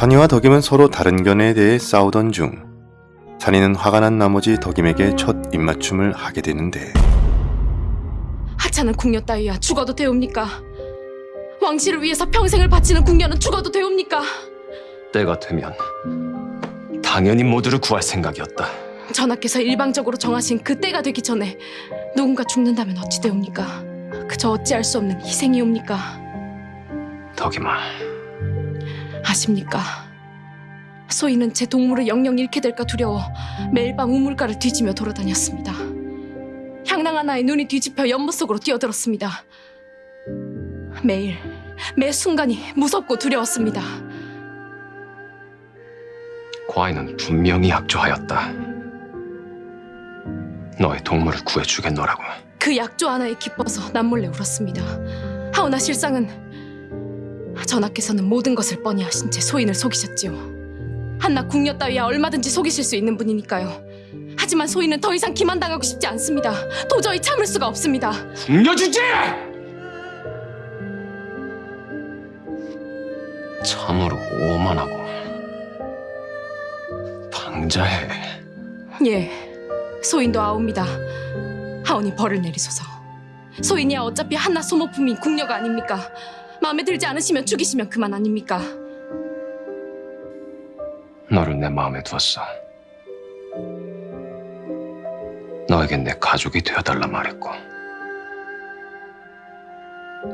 찬이와 덕임은 서로 다른 견해에 대해 싸우던 중 찬이는 화가 난 나머지 덕임에게 첫 입맞춤을 하게 되는데 하찮은 궁녀 따위야 죽어도 되옵니까? 왕실을 위해서 평생을 바치는 궁녀는 죽어도 되옵니까? 때가 되면 당연히 모두를 구할 생각이었다. 전하께서 일방적으로 정하신 그 때가 되기 전에 누군가 죽는다면 어찌 되옵니까? 그저 어찌할 수 없는 희생이옵니까? 덕임아, 아십니까? 소인은 제 동물을 영영 잃게 될까 두려워 매일 밤 우물가를 뒤지며 돌아다녔습니다. 향낭 하나에 눈이 뒤집혀 연못 속으로 뛰어들었습니다. 매일, 매 순간이 무섭고 두려웠습니다. 과인은 분명히 약조하였다. 너의 동물을 구해주겠노라고. 그 약조 하나에 기뻐서 남몰래 울었습니다. 하오나 실상은 전하께서는 모든 것을 뻔히 하신 채 소인을 속이셨지요. 한낱 궁녀 따위야 얼마든지 속이실 수 있는 분이니까요. 하지만 소인은 더 이상 기만당하고 싶지 않습니다. 도저히 참을 수가 없습니다. 궁녀 주제! 참으로 오만하고 방자해. 예, 소인도 아옵니다. 하오니 벌을 내리소서. 소인이야 어차피 한낱 소모품인 궁녀가 아닙니까? 마음에 들지 않으시면 죽이시면 그만 아닙니까? 너를 내 마음에 두었어. 너에겐 내 가족이 되어달라 말했고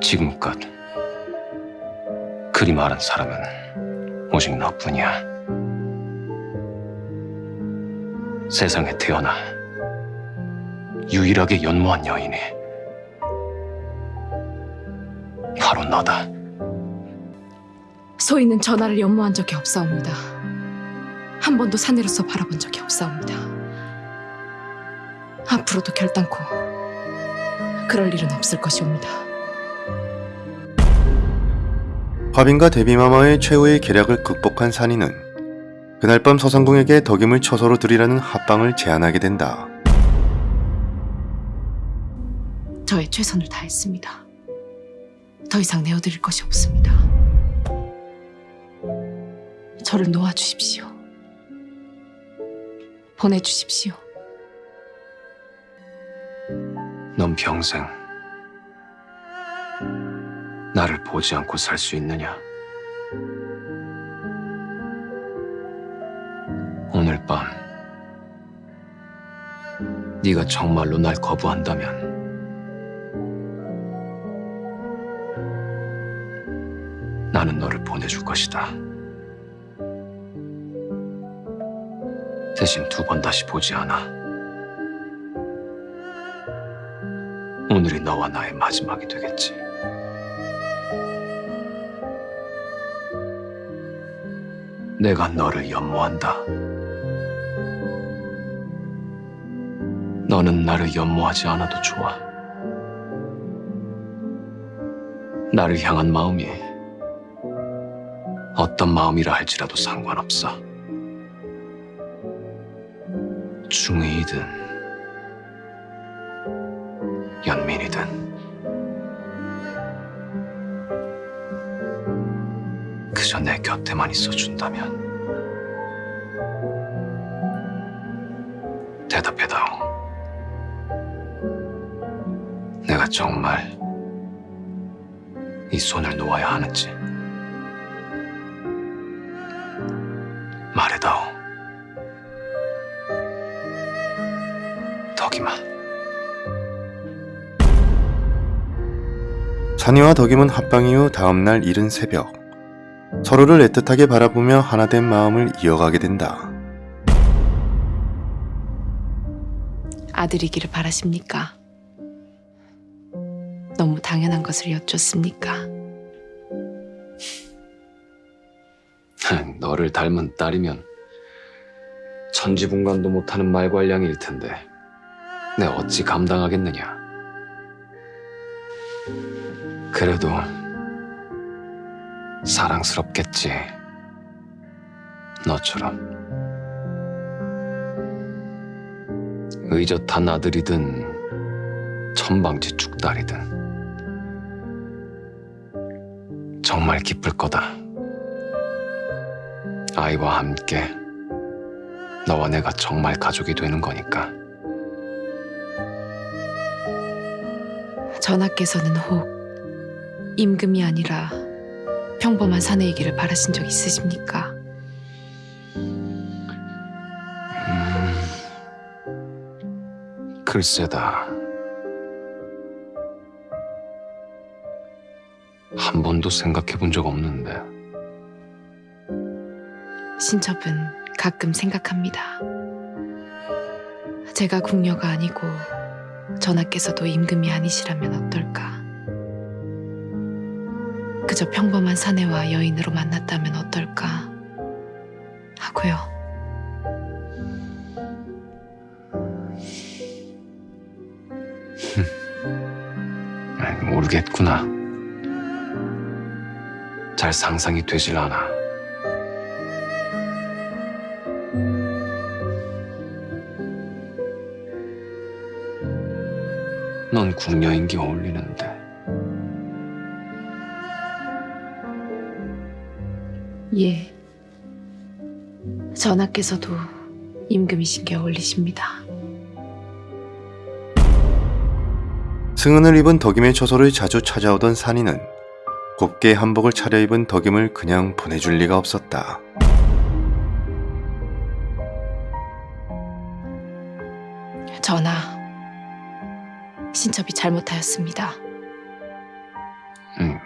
지금껏 그리 말한 사람은 오직 너뿐이야. 세상에 태어나 유일하게 연모한 여인이 바로 너다. 소인은 전하를 연모한 적이 없사옵니다. 한 번도 사내로서 바라본 적이 없사옵니다. 앞으로도 결단코 그럴 일은 없을 것이옵니다. 화빈과 데비마마의 최후의 계략을 극복한 산이는 그날 밤 서상궁에게 덕임을 처소로 들이라는 합방을 제안하게 된다. 저의 최선을 다했습니다. 더 이상 내어드릴 것이 없습니다. 저를 놓아주십시오. 보내주십시오. 넌 평생 나를 보지 않고 살 수 있느냐? 오늘 밤 네가 정말로 날 거부한다면 나는 너를 보내줄 것이다. 대신 두 번 다시 보지 않아. 오늘이 너와 나의 마지막이 되겠지. 내가 너를 연모한다. 너는 나를 연모하지 않아도 좋아. 나를 향한 마음이 어떤 마음이라 할지라도 상관없어. 중의이든 연민이든. 그저 내 곁에만 있어준다면 대답해다오. 내가 정말 이 손을 놓아야 하는지 말해다오 덕이마 찬이와 덕임은 합방 이후 다음날 이른 새벽 서로를 애틋하게 바라보며 하나된 마음을 이어가게 된다. 아들이기를 바라십니까? 너무 당연한 것을 여쭙습니까? 너를 닮은 딸이면 천지분간도 못하는 말괄량일 텐데 내 어찌 감당하겠느냐. 그래도 사랑스럽겠지. 너처럼. 의젓한 아들이든 천방지축 딸이든 정말 기쁠 거다. 아이와 함께 너와 내가 정말 가족이 되는 거니까. 전하께서는 혹 임금이 아니라 평범한 사내이기를 바라신 적 있으십니까? 음, 글쎄다. 한 번도 생각해 본 적 없는데. 신첩은 가끔 생각합니다. 제가 궁녀가 아니고 전하께서도 임금이 아니시라면 어떨까? 그저 평범한 사내와 여인으로 만났다면 어떨까? 하고요. 모르겠구나. 잘 상상이 되질 않아. 궁녀인기 어울리는데 예. 전하께서도 임금이신 게 어울리십니다. 승은을 입은 덕임의 처소를 자주 찾아오던 산이는 곱게 한복을 차려입은 덕임을 그냥 보내줄 리가 없었다. 전하, 신첩이 잘못하였습니다. 음,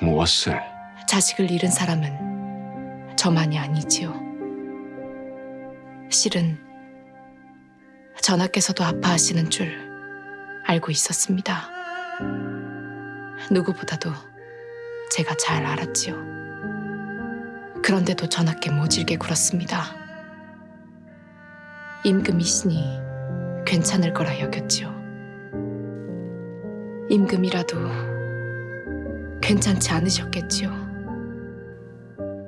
무엇을 자식을 잃은 사람은 저만이 아니지요. 실은 전하께서도 아파하시는 줄 알고 있었습니다. 누구보다도 제가 잘 알았지요. 그런데도 전하께 모질게 굴었습니다. 임금이시니 괜찮을 거라 여겼지요. 임금이라도 괜찮지 않으셨겠지요.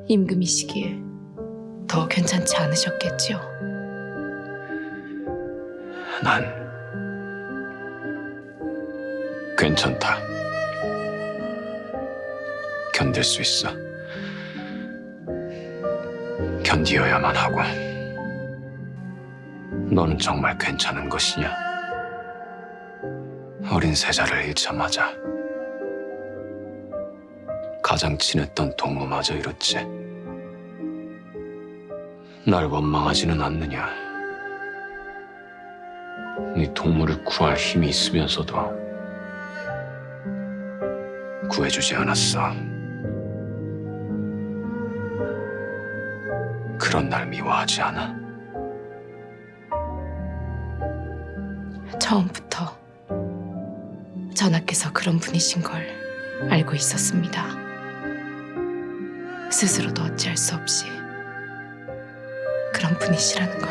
임금이시기에 더 괜찮지 않으셨겠지요. 난 괜찮다. 견딜 수 있어. 견디어야만 하고. 너는 정말 괜찮은 것이냐? 어린 세자를 잃자마자 가장 친했던 동무마저 잃었지. 날 원망하지는 않느냐? 네 동물을 구할 힘이 있으면서도 구해주지 않았어. 그런 날 미워하지 않아? 처음부터 전하께서 그런 분이신 걸 알고 있었습니다. 스스로도 어찌할 수 없이 그런 분이시라는 걸.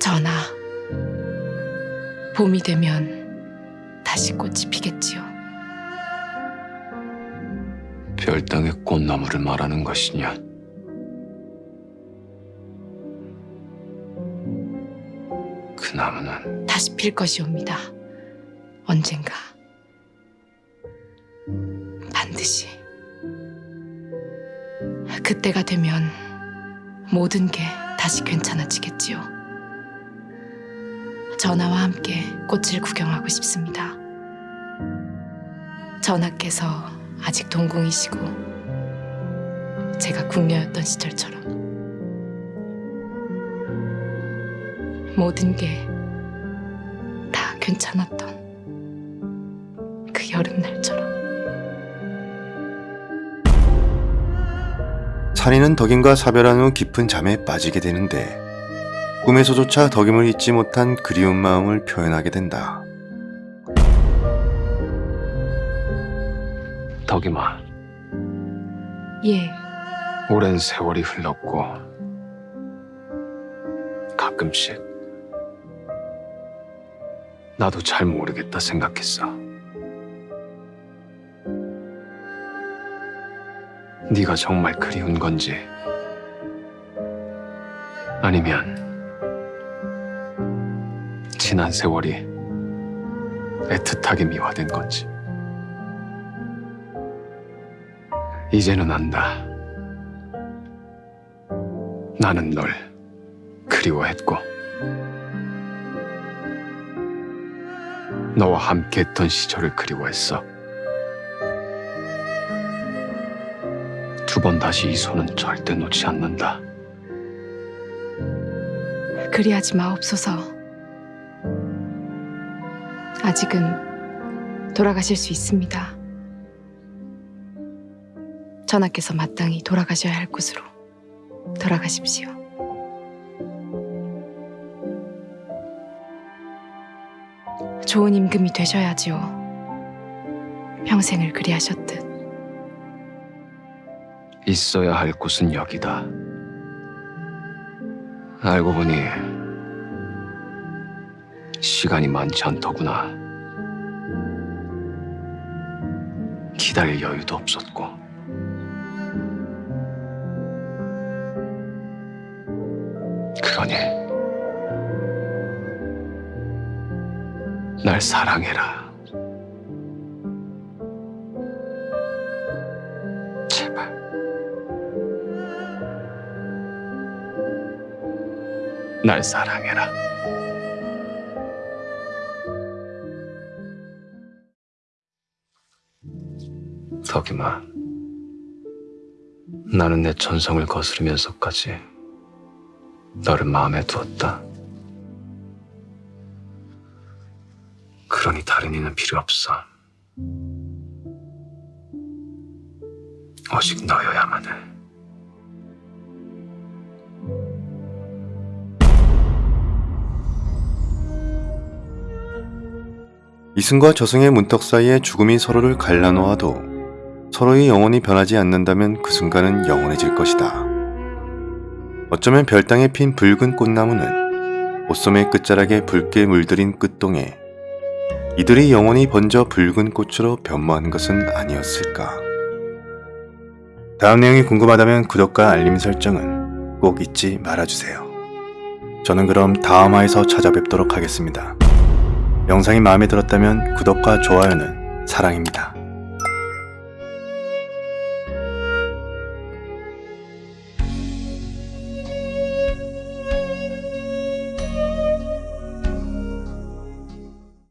전하, 봄이 되면 다시 꽃이 피겠지요. 별땅의 꽃나무를 말하는 것이냐? 다시 필 것이옵니다. 언젠가. 반드시. 그때가 되면 모든 게 다시 괜찮아지겠지요. 전하와 함께 꽃을 구경하고 싶습니다. 전하께서 아직 동궁이시고 제가 궁녀였던 시절처럼 모든 게다 괜찮았던 그 여름날처럼 산이는 덕임과 사별한 후 깊은 잠에 빠지게 되는데 꿈에서조차 덕임을 잊지 못한 그리운 마음을 표현하게 된다. 덕이마 예, 오랜 세월이 흘렀고 가끔씩 나도 잘 모르겠다 생각했어. 네가 정말 그리운 건지 아니면 지난 세월이 애틋하게 미화된 건지 이제는 안다. 나는 널 그리워했고, 너와 함께했던 시절을 그리워했어. 두 번 다시 이 손은 절대 놓지 않는다. 그리하지 마옵소서. 아직은 돌아가실 수 있습니다. 전하께서 마땅히 돌아가셔야 할 곳으로 돌아가십시오. 좋은 임금이 되셔야지요. 평생을 그리하셨듯. 있어야 할 곳은 여기다. 알고 보니 시간이 많지 않더구나. 기다릴 여유도 없었고. 그러니 날 사랑해라. 제발. 날 사랑해라. 덕임아, 나는 내 전성을 거스르면서까지 너를 마음에 두었다. 그러니 다른 이는 필요 없어. 오직 너여야만 해. 이승과 저승의 문턱 사이에 죽음이 서로를 갈라놓아도 서로의 영혼이 변하지 않는다면 그 순간은 영원해질 것이다. 어쩌면 별땅에 핀 붉은 꽃나무는 옷소매 끝자락에 붉게 물들인 끝동에 이들이 영원히 번져 붉은 꽃으로 변모한 것은 아니었을까. 다음 내용이 궁금하다면 구독과 알림 설정은 꼭 잊지 말아주세요. 저는 그럼 다음 화에서 찾아뵙도록 하겠습니다. 영상이 마음에 들었다면 구독과 좋아요는 사랑입니다.